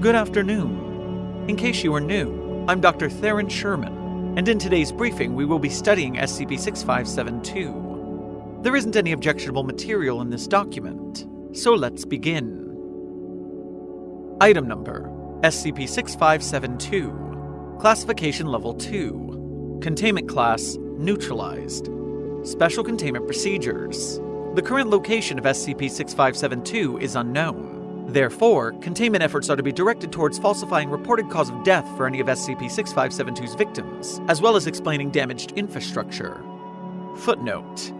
Good afternoon. In case you are new, I'm Dr. Theron Sherman, and in today's briefing we will be studying SCP-6572. There isn't any objectionable material in this document, so let's begin. Item Number SCP-6572 Classification Level 2 Containment Class Neutralized Special Containment Procedures The current location of SCP-6572 is unknown. Therefore, containment efforts are to be directed towards falsifying reported cause of death for any of SCP-6572's victims, as well as explaining damaged infrastructure. Footnote.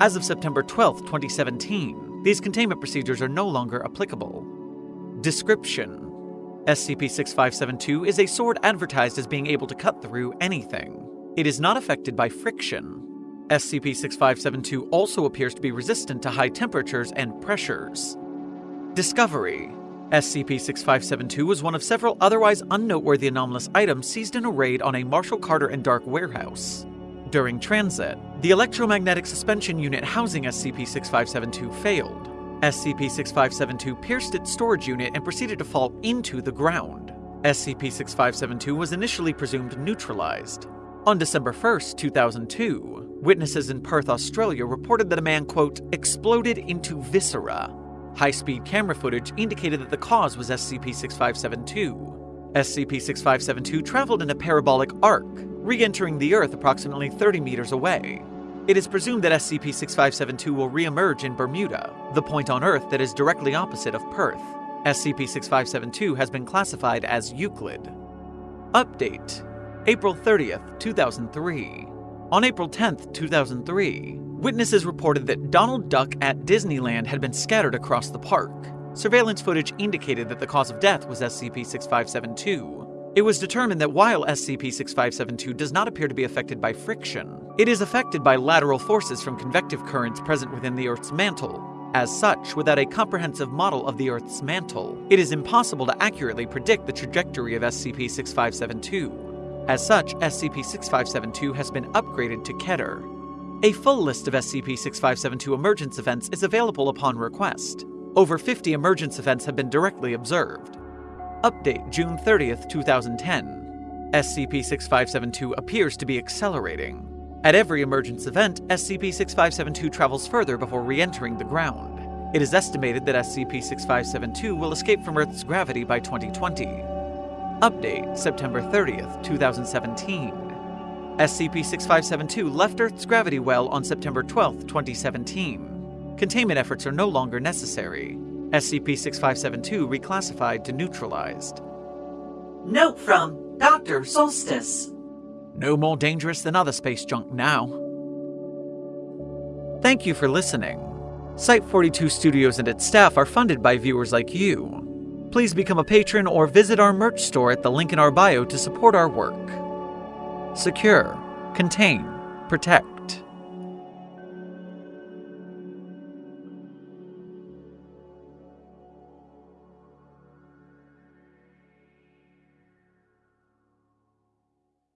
As of September 12, 2017, these containment procedures are no longer applicable. Description SCP-6572 is a sword advertised as being able to cut through anything. It is not affected by friction. SCP-6572 also appears to be resistant to high temperatures and pressures. Discovery SCP-6572 was one of several otherwise unnoteworthy anomalous items seized in a raid on a Marshall Carter and Dark warehouse. During transit, the electromagnetic suspension unit housing SCP-6572 failed. SCP-6572 pierced its storage unit and proceeded to fall into the ground. SCP-6572 was initially presumed neutralized. On December 1, 2002, witnesses in Perth, Australia reported that a man, quote, exploded into viscera High speed camera footage indicated that the cause was SCP 6572. SCP 6572 traveled in a parabolic arc, re entering the Earth approximately 30 meters away. It is presumed that SCP 6572 will re emerge in Bermuda, the point on Earth that is directly opposite of Perth. SCP 6572 has been classified as Euclid. Update April 30th, 2003. On April 10th, 2003, Witnesses reported that Donald Duck at Disneyland had been scattered across the park. Surveillance footage indicated that the cause of death was SCP 6572. It was determined that while SCP 6572 does not appear to be affected by friction, it is affected by lateral forces from convective currents present within the Earth's mantle. As such, without a comprehensive model of the Earth's mantle, it is impossible to accurately predict the trajectory of SCP 6572. As such, SCP 6572 has been upgraded to Keter, a full list of SCP-6572 emergence events is available upon request. Over 50 emergence events have been directly observed. Update June 30th, 2010. SCP-6572 appears to be accelerating. At every emergence event, SCP-6572 travels further before re-entering the ground. It is estimated that SCP-6572 will escape from Earth's gravity by 2020. Update September 30th, 2017. SCP-6572 left Earth's gravity well on September 12, 2017. Containment efforts are no longer necessary. SCP-6572 reclassified to neutralized. Note from Dr. Solstice. No more dangerous than other space junk now. Thank you for listening. Site42 Studios and its staff are funded by viewers like you. Please become a patron or visit our merch store at the link in our bio to support our work. Secure, contain, protect.